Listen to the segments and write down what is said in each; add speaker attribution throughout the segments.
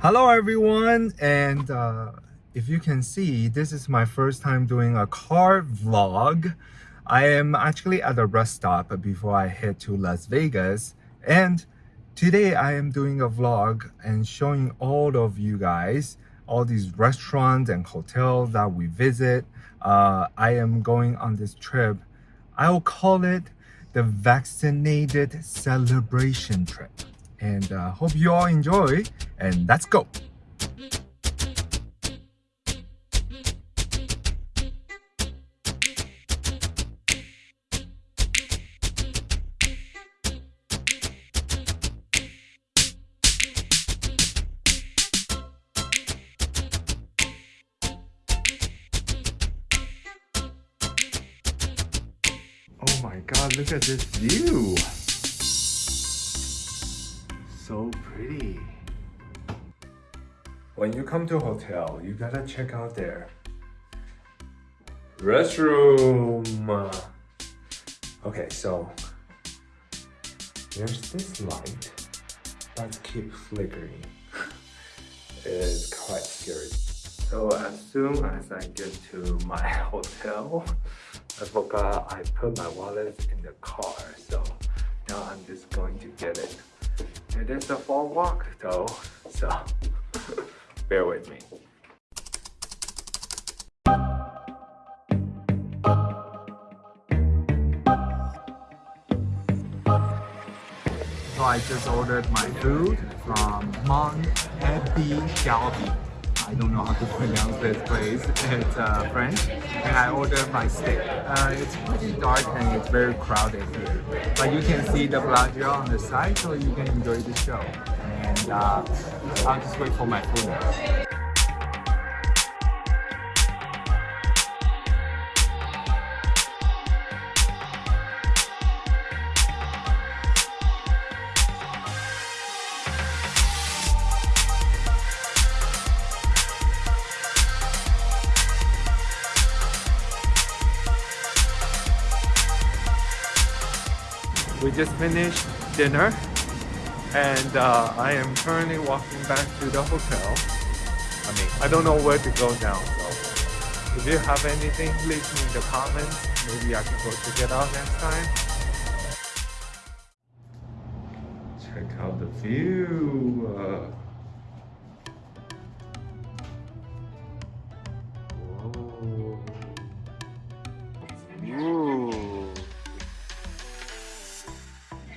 Speaker 1: Hello everyone and uh, if you can see this is my first time doing a car vlog. I am actually at a rest stop before I head to Las Vegas and today I am doing a vlog and showing all of you guys all these restaurants and hotels that we visit. Uh, I am going on this trip. I will call it the vaccinated celebration trip and uh, hope you all enjoy and let's go Oh my god, look at this view! So pretty. When you come to a hotel, you gotta check out their restroom. Okay, so there's this light that keeps flickering. it's quite scary. So as soon as I get to my hotel, I forgot I put my wallet in the car. So now I'm just going to get it. It is a fall walk though, so bear with me. So I just ordered my food from Mon Ami Gabi. I don't know how to pronounce this place. It's uh, French. And I ordered my steak. Uh, it's pretty dark and it's very crowded here. But you can see the Bellagio on the side so you can enjoy the show. And uh, I'll just wait for my food we just finished dinner and uh, I am currently walking back to the hotel. I mean, I don't know where to go now, so if you have anything, leave me in the comments. Maybe I can go check it out next time. Check out the view. Uh,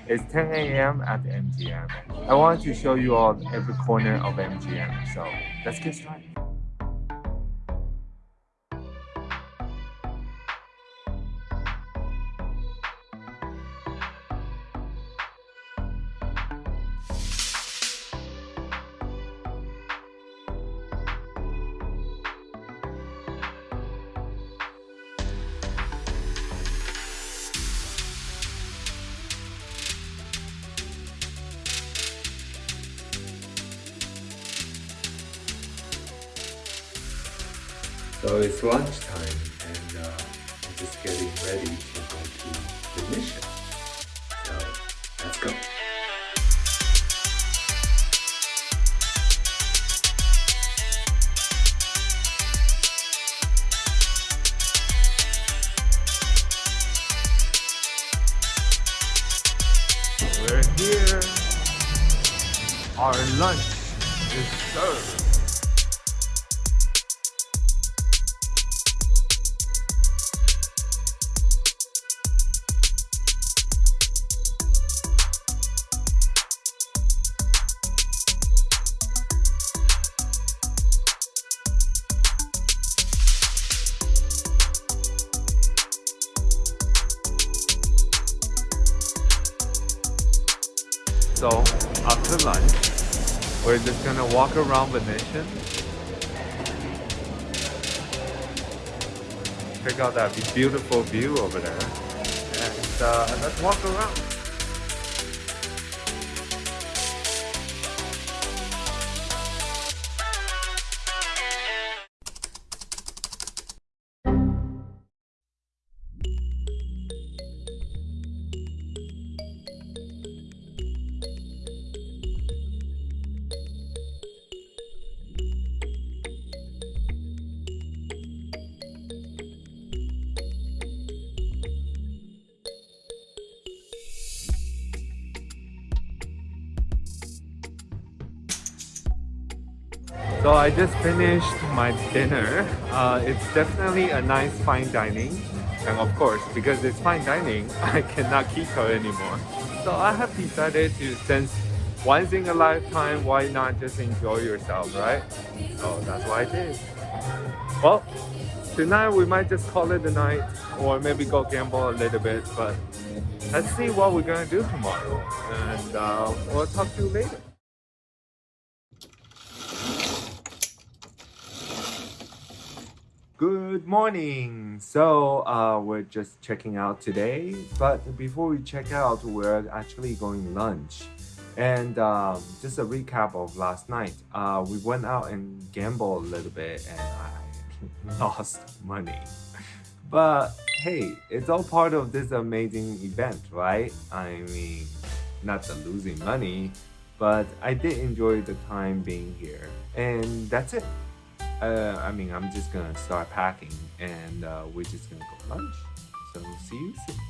Speaker 1: It's 10 a.m. at MGM. I wanted to show you all every corner of MGM, so let's get started. So it's lunchtime and uh, I'm just getting ready to go to the mission. So let's go. We're here. Our lunch is served. So after lunch, we're just gonna walk around Venetian. Check out that beautiful view over there. And uh, let's walk around. So I just finished my dinner. Uh, it's definitely a nice fine dining. And of course, because it's fine dining, I cannot keep anymore. So I have decided to, since once in a lifetime, why not just enjoy yourself, right? So that's what I did. Well, tonight we might just call it a night or maybe go gamble a little bit, but let's see what we're gonna do tomorrow. And uh, we'll talk to you later. Good morning! So uh, we're just checking out today, but before we check out, we're actually going lunch. And um, just a recap of last night, uh, we went out and gambled a little bit and I lost money. But hey, it's all part of this amazing event, right? I mean, not the losing money, but I did enjoy the time being here. And that's it uh, I mean, I'm just gonna start packing and uh, we're just gonna go lunch. So see you soon.